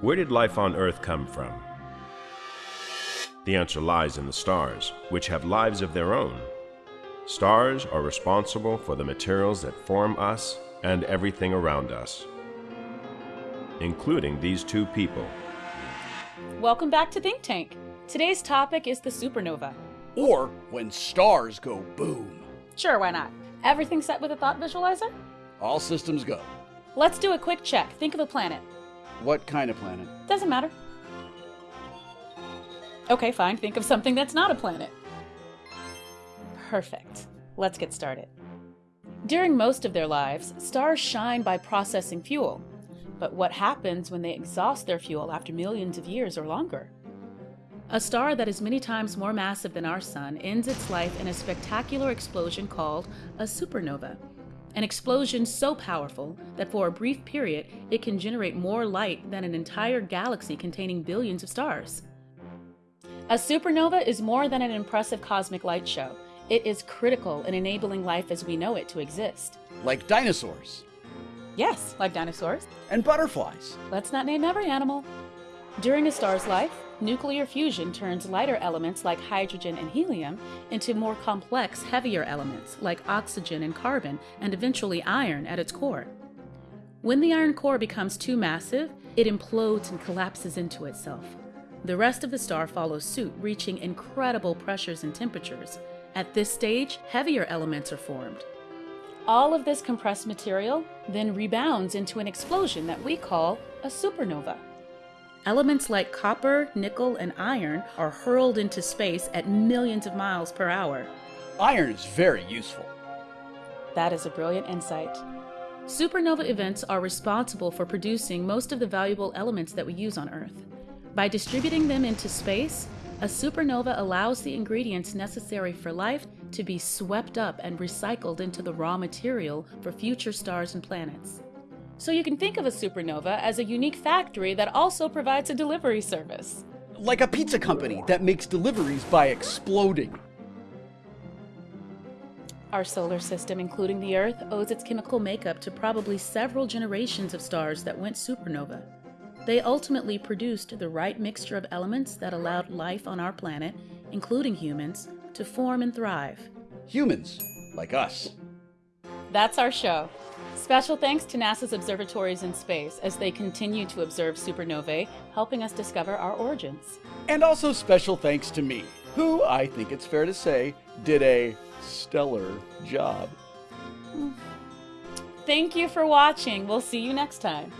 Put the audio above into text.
Where did life on Earth come from? The answer lies in the stars, which have lives of their own. Stars are responsible for the materials that form us and everything around us, including these two people. Welcome back to Think Tank. Today's topic is the supernova. Or when stars go boom. Sure, why not? Everything set with a thought visualizer? All systems go. Let's do a quick check. Think of a planet. What kind of planet? Doesn't matter. Okay, fine. Think of something that's not a planet. Perfect. Let's get started. During most of their lives, stars shine by processing fuel. But what happens when they exhaust their fuel after millions of years or longer? A star that is many times more massive than our Sun ends its life in a spectacular explosion called a supernova. An explosion so powerful that for a brief period it can generate more light than an entire galaxy containing billions of stars. A supernova is more than an impressive cosmic light show. It is critical in enabling life as we know it to exist. Like dinosaurs. Yes, like dinosaurs. And butterflies. Let's not name every animal. During a star's life, nuclear fusion turns lighter elements like hydrogen and helium into more complex, heavier elements like oxygen and carbon, and eventually iron at its core. When the iron core becomes too massive, it implodes and collapses into itself. The rest of the star follows suit, reaching incredible pressures and temperatures. At this stage, heavier elements are formed. All of this compressed material then rebounds into an explosion that we call a supernova. Elements like copper, nickel, and iron are hurled into space at millions of miles per hour. Iron is very useful. That is a brilliant insight. Supernova events are responsible for producing most of the valuable elements that we use on Earth. By distributing them into space, a supernova allows the ingredients necessary for life to be swept up and recycled into the raw material for future stars and planets. So you can think of a supernova as a unique factory that also provides a delivery service. Like a pizza company that makes deliveries by exploding. Our solar system, including the Earth, owes its chemical makeup to probably several generations of stars that went supernova. They ultimately produced the right mixture of elements that allowed life on our planet, including humans, to form and thrive. Humans, like us. That's our show. Special thanks to NASA's observatories in space as they continue to observe supernovae, helping us discover our origins. And also special thanks to me, who, I think it's fair to say, did a stellar job. Thank you for watching. We'll see you next time.